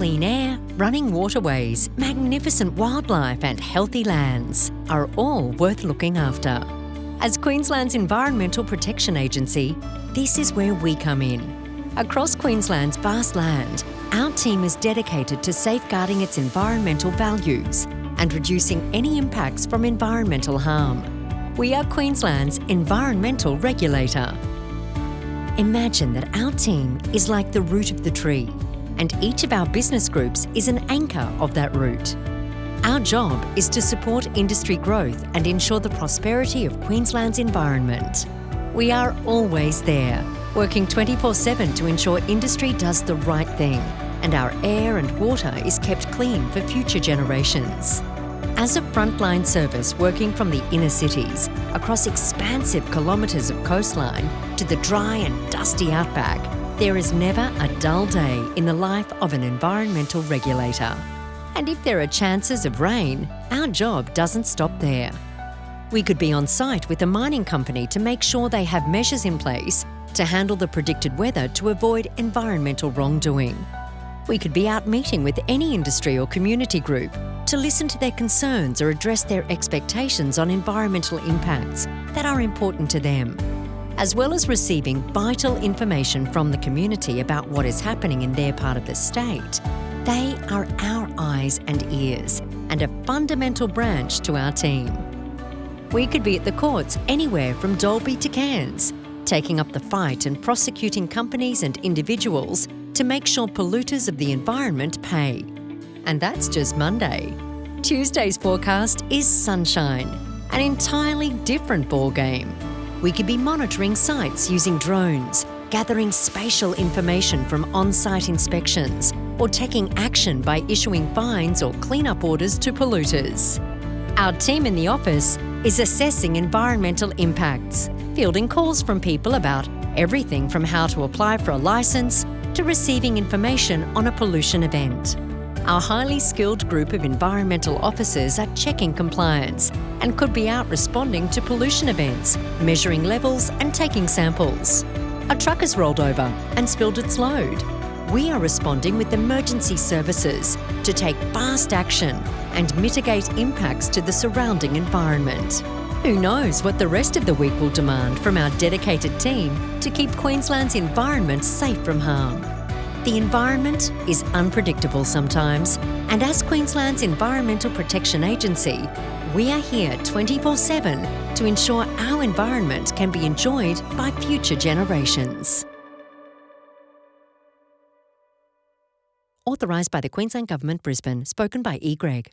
clean air, running waterways, magnificent wildlife, and healthy lands are all worth looking after. As Queensland's Environmental Protection Agency, this is where we come in. Across Queensland's vast land, our team is dedicated to safeguarding its environmental values and reducing any impacts from environmental harm. We are Queensland's environmental regulator. Imagine that our team is like the root of the tree, and each of our business groups is an anchor of that root. Our job is to support industry growth and ensure the prosperity of Queensland's environment. We are always there, working 24 7 to ensure industry does the right thing and our air and water is kept clean for future generations. As a frontline service working from the inner cities, across expansive kilometres of coastline to the dry and dusty outback, there is never a dull day in the life of an environmental regulator. And if there are chances of rain, our job doesn't stop there. We could be on site with a mining company to make sure they have measures in place to handle the predicted weather to avoid environmental wrongdoing. We could be out meeting with any industry or community group to listen to their concerns or address their expectations on environmental impacts that are important to them, as well as receiving vital information from the community about what is happening in their part of the state. They are our eyes and ears and a fundamental branch to our team. We could be at the courts anywhere from Dalby to Cairns, taking up the fight and prosecuting companies and individuals to make sure polluters of the environment pay. And that's just Monday. Tuesday's forecast is sunshine, an entirely different ballgame. We could be monitoring sites using drones, gathering spatial information from on-site inspections, or taking action by issuing fines or cleanup orders to polluters. Our team in the office is assessing environmental impacts, fielding calls from people about everything from how to apply for a licence to receiving information on a pollution event. Our highly skilled group of environmental officers are checking compliance and could be out responding to pollution events, measuring levels and taking samples. A truck has rolled over and spilled its load. We are responding with emergency services to take fast action and mitigate impacts to the surrounding environment. Who knows what the rest of the week will demand from our dedicated team to keep Queensland's environment safe from harm. The environment is unpredictable sometimes, and as Queensland's Environmental Protection Agency, we are here 24 7 to ensure our environment can be enjoyed by future generations. Authorised by the Queensland Government, Brisbane, spoken by E. Gregg.